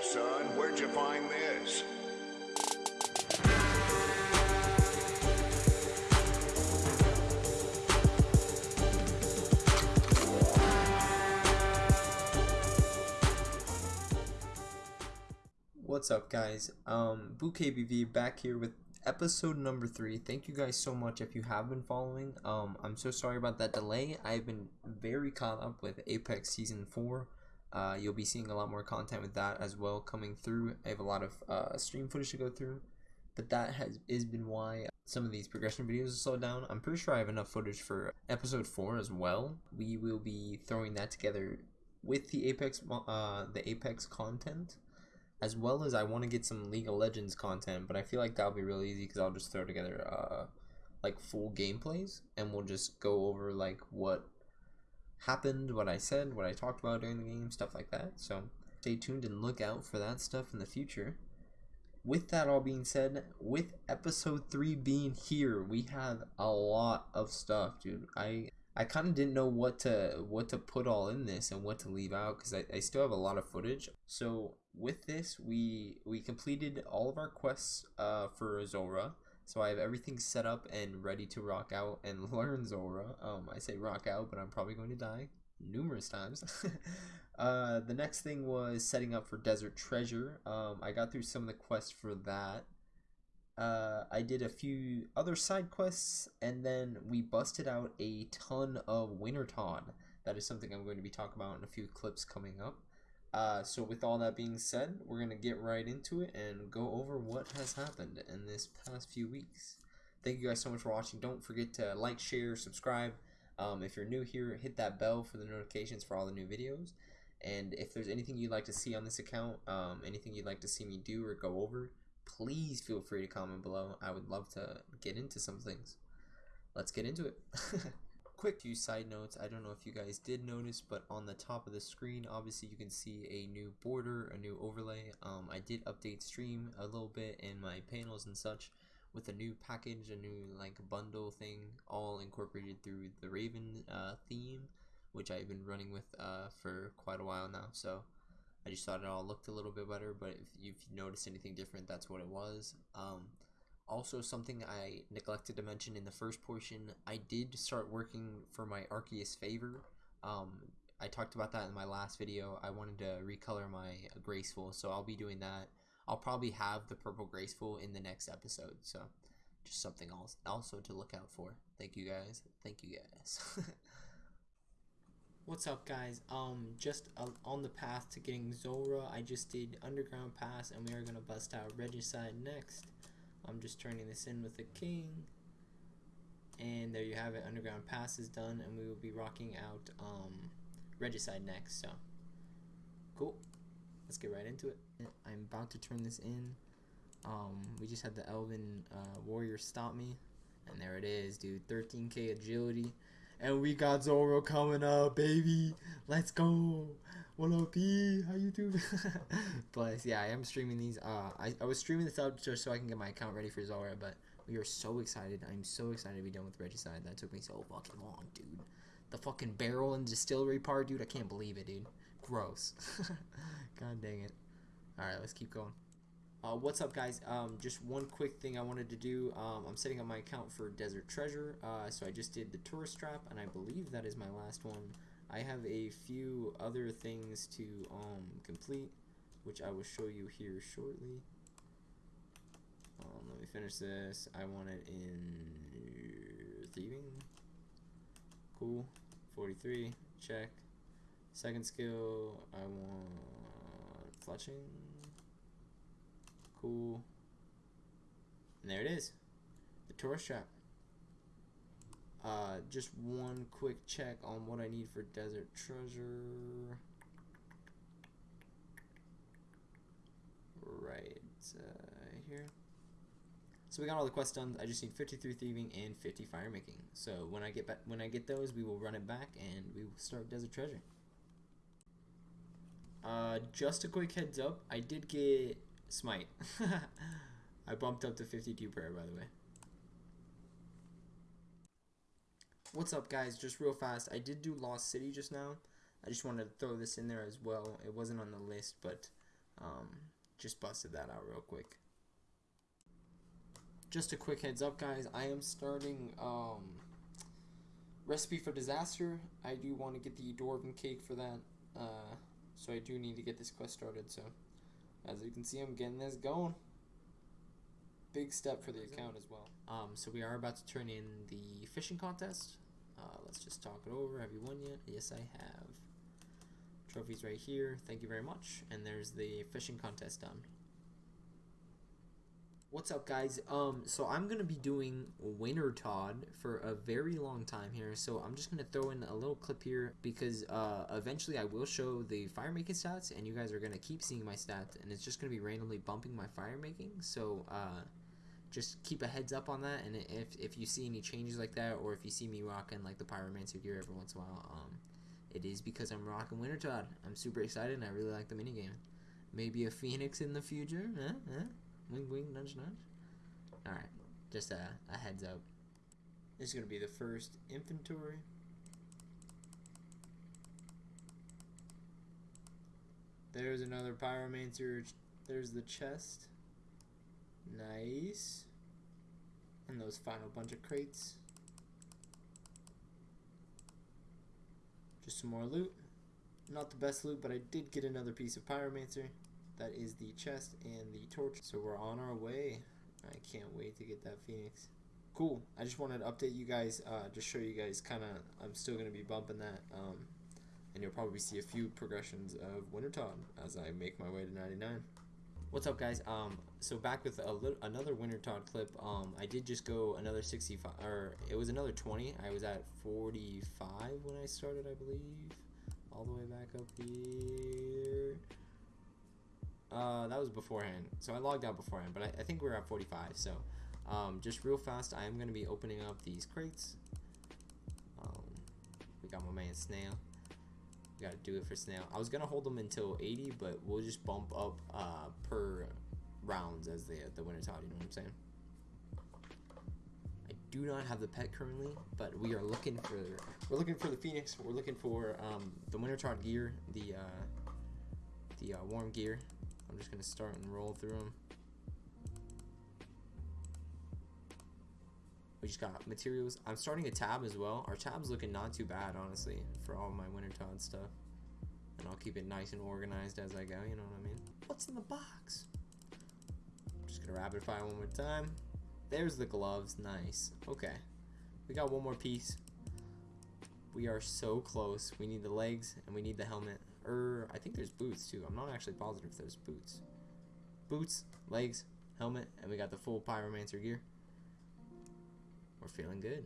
Son, where'd you find this? What's up, guys? Um, BooKBV back here with episode number three. Thank you guys so much if you have been following. Um, I'm so sorry about that delay. I've been very caught up with Apex Season 4. Uh, you'll be seeing a lot more content with that as well coming through. I have a lot of uh, stream footage to go through, but that has is been why some of these progression videos are slowed down. I'm pretty sure I have enough footage for episode 4 as well. We will be throwing that together with the Apex uh, the Apex content as well as I want to get some League of Legends content, but I feel like that'll be really easy because I'll just throw together uh, like full gameplays and we'll just go over like what happened, what I said, what I talked about during the game, stuff like that. So stay tuned and look out for that stuff in the future. With that all being said, with episode 3 being here, we have a lot of stuff, dude. I I kind of didn't know what to what to put all in this and what to leave out because I, I still have a lot of footage. So with this, we we completed all of our quests uh, for Zulrah. So I have everything set up and ready to rock out and learn Zulrah. Um, I say rock out, but I'm probably going to die numerous times. uh, the next thing was setting up for Desert Treasure. Um, I got through some of the quests for that uh, I did a few other side quests, and then we busted out a ton of Wintertodt. That is something I'm going to be talking about in a few clips coming up. Uh, so with all that being said, we're going to get right into it and go over what has happened in this past few weeks. Thank you guys so much for watching. Don't forget to like, share, subscribe. Um, if you're new here, hit that bell for the notifications for all the new videos. And if there's anything you'd like to see on this account, um, anything you'd like to see me do or go over, please feel free to comment below. I would love to get into some things. Let's get into it. Quick few side notes. I don't know if you guys did notice, but on the top of the screen, obviously you can see a new border, a new overlay. Um, I did update stream a little bit in my panels and such with a new package, a new like bundle thing, all incorporated through the Raven uh, theme, which I've been running with uh, for quite a while now. So I just thought it all looked a little bit better, but if you've noticed anything different, that's what it was. Um, also, something I neglected to mention in the first portion, I did start working for my Arceuus favor. Um, I talked about that in my last video. I wanted to recolor my Graceful, so I'll be doing that. I'll probably have the purple Graceful in the next episode, so just something else also to look out for. Thank you guys. Thank you guys. What's up guys, um, just uh, on the path to getting Zulrah, I just did Underground Pass and we are going to bust out Regicide next. I'm just turning this in with the King. And there you have it, Underground Pass is done and we will be rocking out um, Regicide next, so cool. Let's get right into it. I'm about to turn this in. Um, we just had the Elven uh, Warrior stop me. And there it is, dude, 13k agility and we got Zulrah coming up, baby. Let's go. What up, B? How you doing? but yeah, I am streaming these. Uh, I, I was streaming this out just so I can get my account ready for Zulrah, but we are so excited. I'm so excited to be done with Regicide. That took me so fucking long, dude. The fucking barrel and distillery part, dude. I can't believe it, dude. Gross. God dang it. All right, let's keep going. Uh, what's up guys? Um, just one quick thing I wanted to do. Um, I'm setting up my account for Desert Treasure. Uh, so I just did the tourist trap and I believe that is my last one. I have a few other things to um, complete which I will show you here shortly. Um, let me finish this. I want it in thieving. Cool. 43 check. Second skill I want fletching cool. And there it is. The tourist trap. Uh, just one quick check on what I need for Desert Treasure. Right uh, here. So we got all the quests done. I just need 53 thieving and 50 fire making. So when I get back, when I get those, we will run it back and we will start Desert Treasure. Uh, just a quick heads up, I did get Smite. I bumped up to 52 prayer, by the way. What's up, guys? Just real fast, I did do Lost City just now. I just wanted to throw this in there as well. It wasn't on the list, but Um, just busted that out real quick. Just a quick heads up, guys. I am starting um, recipe for disaster. I do want to get the dwarven cake for that. Uh, so I do need to get this quest started. So as you can see, I'm getting this going. Big step for the account as well. Um, so we are about to turn in the fishing contest. Uh, let's just talk it over. Have you won yet? Yes, I have. Trophies right here. Thank you very much. And there's the fishing contest done. What's up, guys? Um, so I'm gonna be doing Wintertodt for a very long time here. So I'm just gonna throw in a little clip here because uh, eventually I will show the fire making stats, and you guys are gonna keep seeing my stats, and it's just gonna be randomly bumping my fire making. So uh, just keep a heads up on that, and if if you see any changes like that, or if you see me rocking like the pyromancer gear every once in a while, um, it is because I'm rocking Wintertodt. I'm super excited, and I really like the minigame. Maybe a phoenix in the future, eh? Eh? Wing, wing, nudge, nudge. Alright, just a, a heads up. This is going to be the first inventory. There's another pyromancer. There's the chest. Nice. And those final bunch of crates. Just some more loot. Not the best loot, but I did get another piece of pyromancer. That is the chest and the torch. So we're on our way. I can't wait to get that phoenix. Cool. I just wanted to update you guys, uh, just show you guys kind of, I'm still going to be bumping that. Um, and you'll probably see a few progressions of Wintertodt as I make my way to 99. What's up, guys? Um, so back with a little, another Wintertodt clip. Um, I did just go another 65, or it was another 20. I was at 45 when I started, I believe. All the way back up here. Uh, that was beforehand. So I logged out beforehand, but I, I think we are at 45. So, um, just real fast, I am going to be opening up these crates. Um, we got my man Snail. We got to do it for Snail. I was going to hold them until 80, but we'll just bump up uh, per rounds as the, the Wintertodt, you know what I'm saying? I do not have the pet currently, but we are looking for we're looking for the Phoenix. We're looking for um, the Wintertodt gear, the uh, the uh, warm gear, I'm just gonna start and roll through them. We just got materials. I'm starting a tab as well. Our tab's looking not too bad, honestly, for all my Wintertodt stuff. And I'll keep it nice and organized as I go, you know what I mean? What's in the box? I'm just gonna rapid fire one more time. There's the gloves, nice. Okay, we got one more piece. We are so close. We need the legs and we need the helmet. Or I think there's boots too. I'm not actually positive if there's boots. Boots, legs, helmet, and we got the full pyromancer gear. We're feeling good.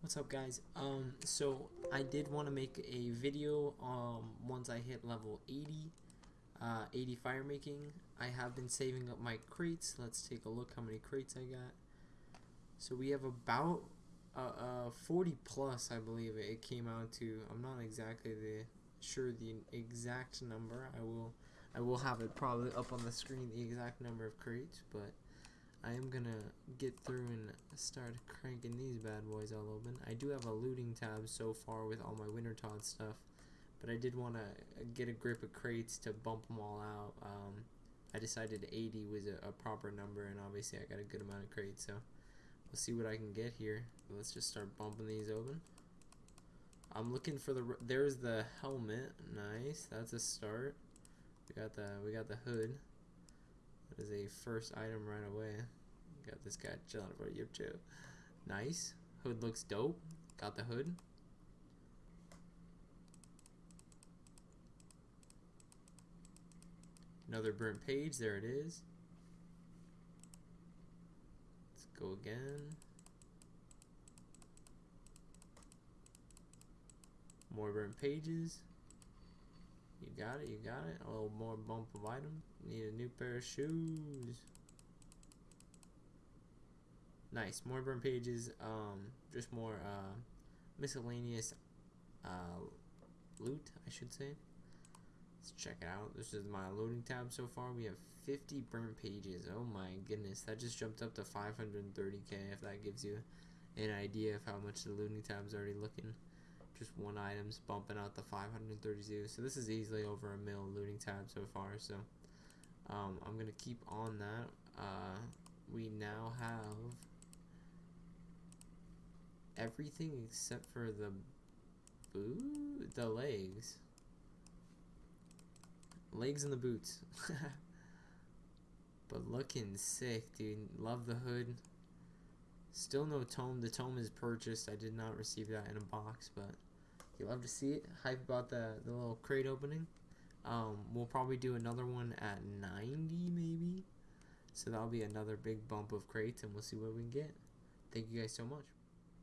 What's up guys? Um so I did want to make a video um once I hit level 80 uh 80 fire making. I have been saving up my crates. Let's take a look how many crates I got. So we have about uh, uh, 40 plus, I believe it came out to. I'm not exactly the sure the exact number. I will I will have it probably up on the screen the exact number of crates, but I am gonna get through and start cranking these bad boys all open. I do have a looting tab so far with all my Wintertodt stuff, but I did want to get a grip of crates to bump them all out. Um, I decided 80 was a, a proper number, and obviously I got a good amount of crates, so. Let's see what I can get here. Let's just start bumping these open. I'm looking for the. There's the helmet. Nice. That's a start. We got the. We got the hood. That is a first item right away. Got this guy chilling for you too. Nice. Hood looks dope. Got the hood. Another burnt page. There it is. Go again. More burnt pages. You got it, you got it. A little more bump of item. Need a new pair of shoes. Nice. More burnt pages. Um, just more uh, miscellaneous uh, loot, I should say. Let's check it out. This is my loading tab so far. We have 50 burnt pages. Oh my goodness. That just jumped up to 530k if that gives you an idea of how much the looting tab's already looking. just one item's bumping out the 532. So this is easily over a mil looting tab so far. So um, I'm gonna keep on that. Uh, we now have everything except for the boot, the legs, legs and the boots. but looking sick, dude. Love the hood. Still no tome. The tome is purchased. I did not receive that in a box, but you love to see it. Hype about the the little crate opening. Um, we'll probably do another one at 90 maybe. So that'll be another big bump of crates, and we'll see what we can get. Thank you guys so much.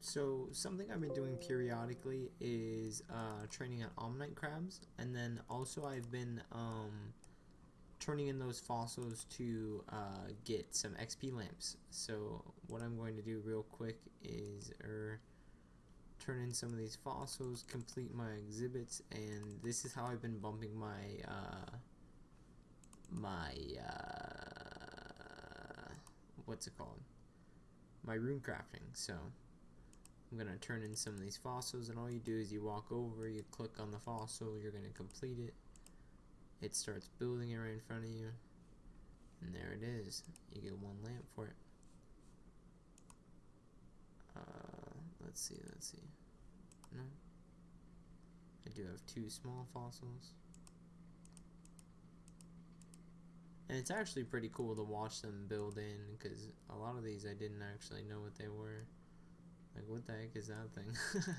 So something I've been doing periodically is uh, training on Ammonite crabs, and then also I've been um, turning in those fossils to uh, get some XP lamps. So what I'm going to do real quick is er, turn in some of these fossils, complete my exhibits, and this is how I've been bumping my uh, my uh, what's it called? My rune crafting. So I'm gonna turn in some of these fossils, and all you do is you walk over, you click on the fossil, you're gonna complete it it starts building it right in front of you. And there it is. You get one lamp for it. Uh, let's see let's see. No. I do have two small fossils. And it's actually pretty cool to watch them build in because a lot of these I didn't actually know what they were. Like what the heck is that thing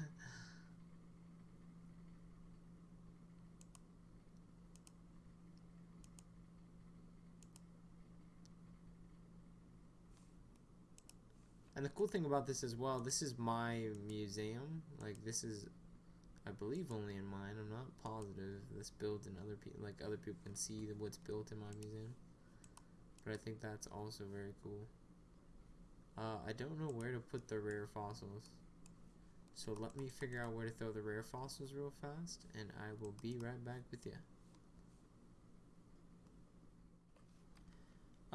And the cool thing about this as well, this is my museum. Like this is, I believe, only in mine. I'm not positive. This built in other people, like other people can see what's built in my museum. But I think that's also very cool. Uh, I don't know where to put the rare fossils. So let me figure out where to throw the rare fossils real fast, and I will be right back with you.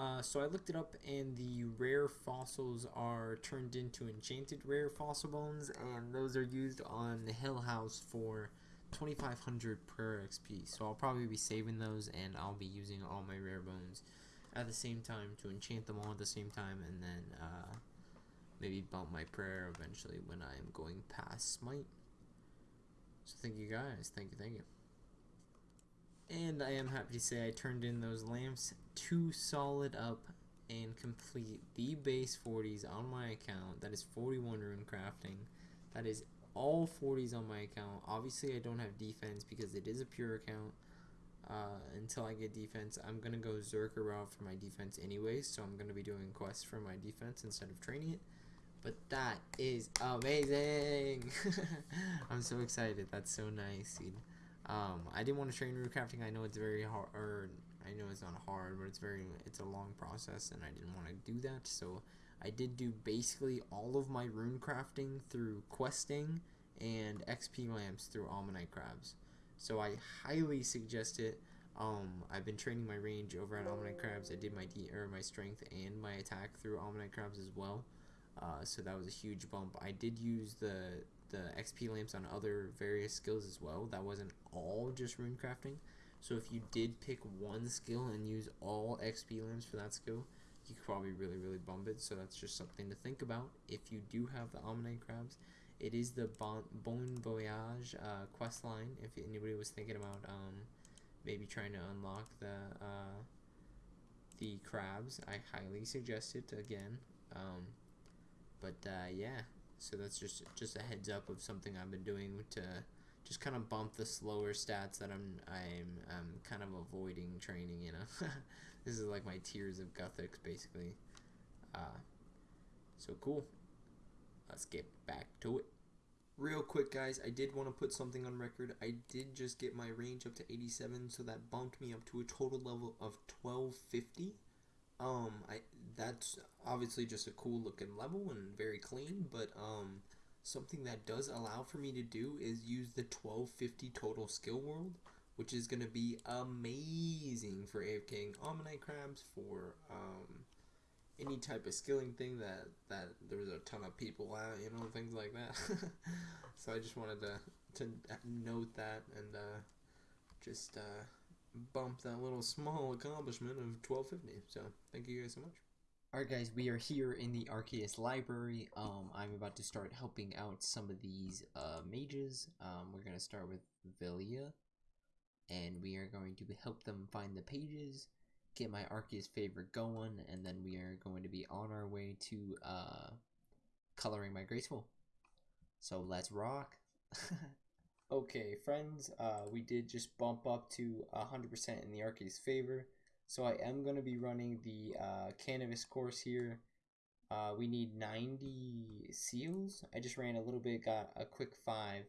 Uh, so I looked it up, and the rare fossils are turned into enchanted rare fossil bones, and those are used on the Hill House for 2500 per XP. So I'll probably be saving those, and I'll be using all my rare bones at the same time to enchant them all at the same time, and then uh, maybe bump my prayer eventually when I'm going past Smite. So thank you guys. Thank you, thank you. And I am happy to say I turned in those lamps to solid up and complete the base 40s on my account. That is 41 rune crafting. That is all 40s on my account. Obviously, I don't have defense because it is a pure account. Uh, until I get defense, I'm going to go Zerker route for my defense anyways. So I'm going to be doing quests for my defense instead of training it. But that is amazing. I'm so excited. That's so nice. Um, I didn't want to train rune crafting. I know it's very hard, I know it's not hard, but it's very, it's a long process, and I didn't want to do that. So I did do basically all of my rune crafting through questing and XP lamps through Ammonite crabs. So I highly suggest it. Um, I've been training my range over at Ammonite crabs. I did my D or my strength and my attack through Ammonite crabs as well. Uh, so that was a huge bump. I did use the the XP lamps on other various skills as well. That wasn't all just rune crafting. So if you did pick one skill and use all XP lamps for that skill, you could probably really, really bump it. So that's just something to think about. If you do have the Ammonite crabs, it is the bon, Bone Voyage uh, quest line. If anybody was thinking about um, maybe trying to unlock the uh, the crabs, I highly suggest it again. Um, but uh, yeah, so that's just just a heads up of something I've been doing to just kind of bump the slower stats that I'm I'm I'm kind of avoiding training. You know, this is like my Tears of Guthix basically. Uh, so cool. Let's get back to it. Real quick, guys, I did want to put something on record. I did just get my range up to 87, so that bumped me up to a total level of 1250. Um, I that's obviously just a cool looking level and very clean, but um, something that does allow for me to do is use the 1250 total skill world, which is gonna be amazing for AFKing Ammonite crabs for um any type of skilling thing that that there's a ton of people out, you know, things like that. so I just wanted to to note that and uh, just uh, bump that little small accomplishment of 1250. So thank you guys so much. Alright guys, we are here in the Arceuus library. Um, I'm about to start helping out some of these uh, mages. Um, we're going to start with Villia. And we are going to help them find the pages, get my Arceuus favorite going, and then we are going to be on our way to uh, coloring my Graceful. So let's rock. okay, friends, uh, we did just bump up to 100% in the Arceuus favor. So I am going to be running the uh, Canifis course here. Uh, we need 90 seals. I just ran a little bit, got a quick 5.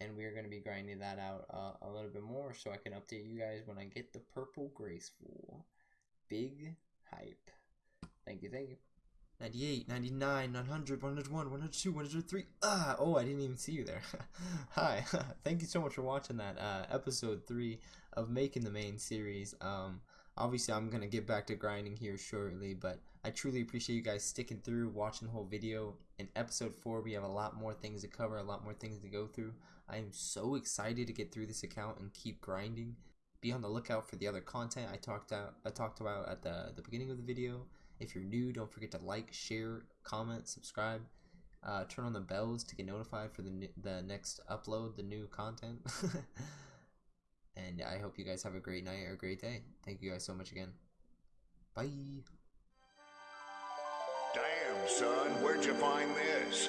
And we're going to be grinding that out uh, a little bit more so I can update you guys when I get the purple graceful. Big hype. Thank you, thank you. 98, 99, 900, 101, 102, 103. Ah, oh, I didn't even see you there. Hi, thank you so much for watching that uh, episode 3 of Making the Main series. Um, obviously, I'm going to get back to grinding here shortly, but I truly appreciate you guys sticking through, watching the whole video. In episode 4, we have a lot more things to cover, a lot more things to go through. I am so excited to get through this account and keep grinding. Be on the lookout for the other content I talked out I talked about at the, the beginning of the video if you're new, don't forget to like, share, comment, subscribe. Uh, turn on the bells to get notified for the, the next upload, the new content. And I hope you guys have a great night or a great day. Thank you guys so much again. Bye. Damn, son, where'd you find this?